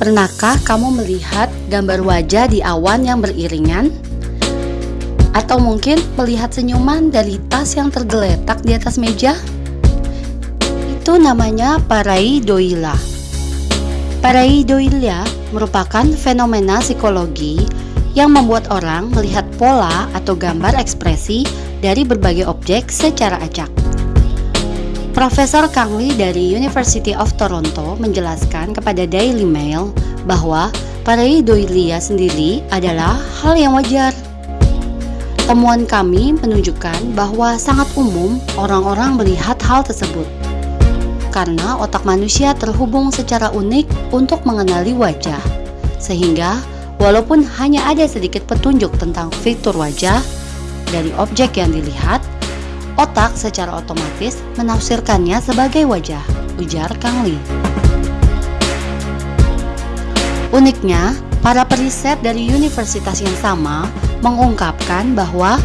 Pernahkah kamu melihat gambar wajah di awan yang beriringan? Atau mungkin melihat senyuman dari tas yang tergeletak di atas meja? Itu namanya pareidolia. Pareidolia merupakan fenomena psikologi yang membuat orang melihat pola atau gambar ekspresi dari berbagai objek secara acak. Profesor Kang Lee dari University of Toronto menjelaskan kepada Daily Mail bahwa pareidolia sendiri adalah hal yang wajar. Temuan kami menunjukkan bahwa sangat umum orang-orang melihat hal tersebut karena otak manusia terhubung secara unik untuk mengenali wajah, sehingga walaupun hanya ada sedikit petunjuk tentang fitur wajah dari objek yang dilihat, Otak secara otomatis menafsirkannya sebagai wajah, ujar Kang Lee. Uniknya, para periset dari universitas yang sama mengungkapkan bahwa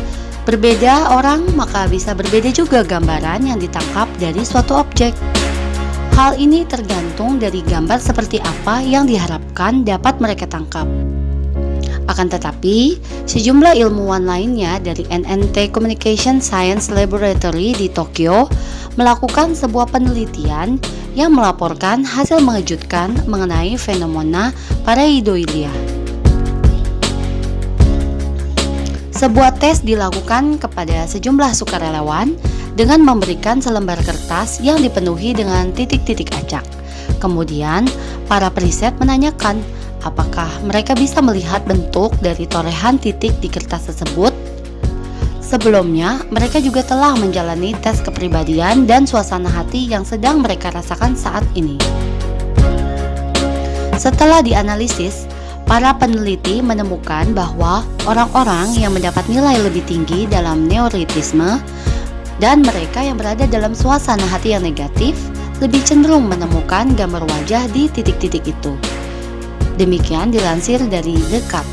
berbeda orang maka bisa berbeda juga gambaran yang ditangkap dari suatu objek. Hal ini tergantung dari gambar seperti apa yang diharapkan dapat mereka tangkap. Akan tetapi, sejumlah ilmuwan lainnya dari NNT Communication Science Laboratory di Tokyo melakukan sebuah penelitian yang melaporkan hasil mengejutkan mengenai fenomena pareidolia. Sebuah tes dilakukan kepada sejumlah sukarelawan dengan memberikan selembar kertas yang dipenuhi dengan titik-titik acak. Kemudian, para periset menanyakan apakah mereka bisa melihat bentuk dari torehan titik di kertas tersebut. Sebelumnya, mereka juga telah menjalani tes kepribadian dan suasana hati yang sedang mereka rasakan saat ini. Setelah dianalisis, para peneliti menemukan bahwa orang-orang yang mendapat nilai lebih tinggi dalam neuritisme dan mereka yang berada dalam suasana hati yang negatif lebih cenderung menemukan gambar wajah di titik-titik itu. Demikian dilansir dari The Cut.